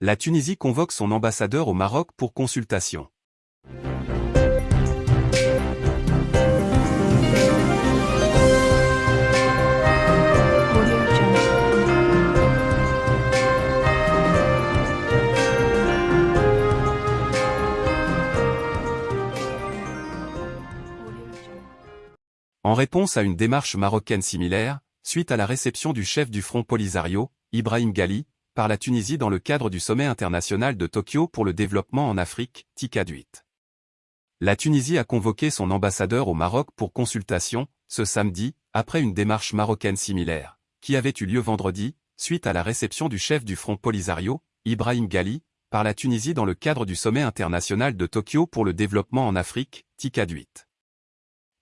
La Tunisie convoque son ambassadeur au Maroc pour consultation. En réponse à une démarche marocaine similaire, suite à la réception du chef du Front Polisario, Ibrahim Ghali, la Tunisie dans le cadre du sommet international de Tokyo pour le développement en Afrique, TICAD 8. La Tunisie a convoqué son ambassadeur au Maroc pour consultation, ce samedi, après une démarche marocaine similaire, qui avait eu lieu vendredi, suite à la réception du chef du Front Polisario, Ibrahim Ghali, par la Tunisie dans le cadre du sommet international de Tokyo pour le développement en Afrique, TICAD 8.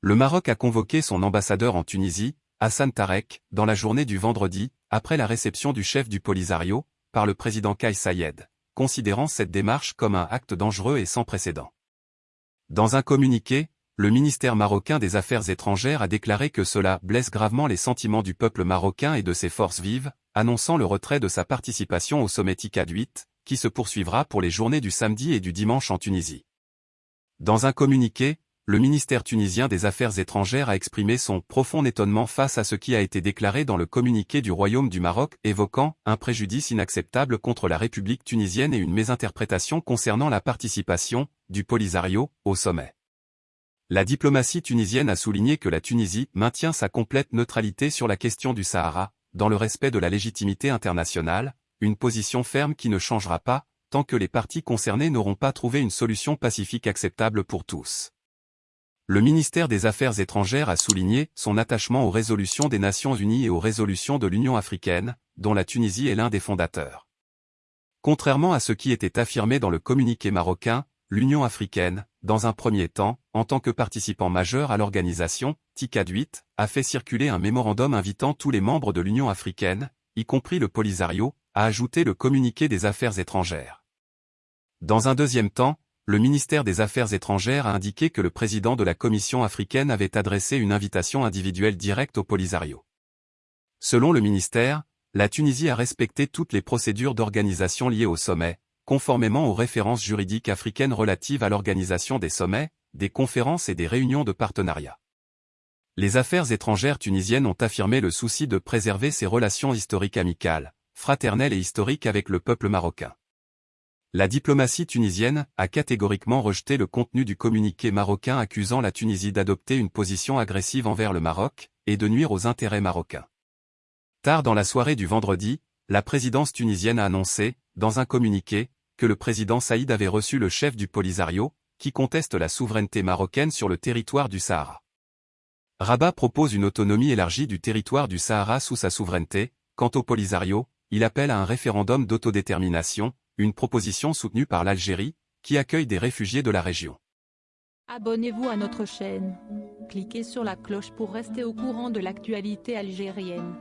Le Maroc a convoqué son ambassadeur en Tunisie, Hassan Tarek, dans la journée du vendredi, après la réception du chef du Polisario, par le président Kais Sayed, considérant cette démarche comme un acte dangereux et sans précédent. Dans un communiqué, le ministère marocain des Affaires étrangères a déclaré que cela blesse gravement les sentiments du peuple marocain et de ses forces vives, annonçant le retrait de sa participation au sommet TICAD 8, qui se poursuivra pour les journées du samedi et du dimanche en Tunisie. Dans un communiqué, le ministère tunisien des Affaires étrangères a exprimé son profond étonnement face à ce qui a été déclaré dans le communiqué du Royaume du Maroc évoquant un préjudice inacceptable contre la République tunisienne et une mésinterprétation concernant la participation du Polisario au sommet. La diplomatie tunisienne a souligné que la Tunisie maintient sa complète neutralité sur la question du Sahara, dans le respect de la légitimité internationale, une position ferme qui ne changera pas, tant que les parties concernées n'auront pas trouvé une solution pacifique acceptable pour tous. Le ministère des Affaires étrangères a souligné son attachement aux résolutions des Nations Unies et aux résolutions de l'Union africaine, dont la Tunisie est l'un des fondateurs. Contrairement à ce qui était affirmé dans le communiqué marocain, l'Union africaine, dans un premier temps, en tant que participant majeur à l'organisation, TICAD 8, a fait circuler un mémorandum invitant tous les membres de l'Union africaine, y compris le Polisario, à ajouter le communiqué des affaires étrangères. Dans un deuxième temps, le ministère des Affaires étrangères a indiqué que le président de la Commission africaine avait adressé une invitation individuelle directe au Polisario. Selon le ministère, la Tunisie a respecté toutes les procédures d'organisation liées au sommet, conformément aux références juridiques africaines relatives à l'organisation des sommets, des conférences et des réunions de partenariat. Les affaires étrangères tunisiennes ont affirmé le souci de préserver ses relations historiques amicales, fraternelles et historiques avec le peuple marocain. La diplomatie tunisienne a catégoriquement rejeté le contenu du communiqué marocain accusant la Tunisie d'adopter une position agressive envers le Maroc et de nuire aux intérêts marocains. Tard dans la soirée du vendredi, la présidence tunisienne a annoncé, dans un communiqué, que le président Saïd avait reçu le chef du Polisario, qui conteste la souveraineté marocaine sur le territoire du Sahara. Rabat propose une autonomie élargie du territoire du Sahara sous sa souveraineté, quant au Polisario, il appelle à un référendum d'autodétermination, une proposition soutenue par l'Algérie, qui accueille des réfugiés de la région. Abonnez-vous à notre chaîne. Cliquez sur la cloche pour rester au courant de l'actualité algérienne.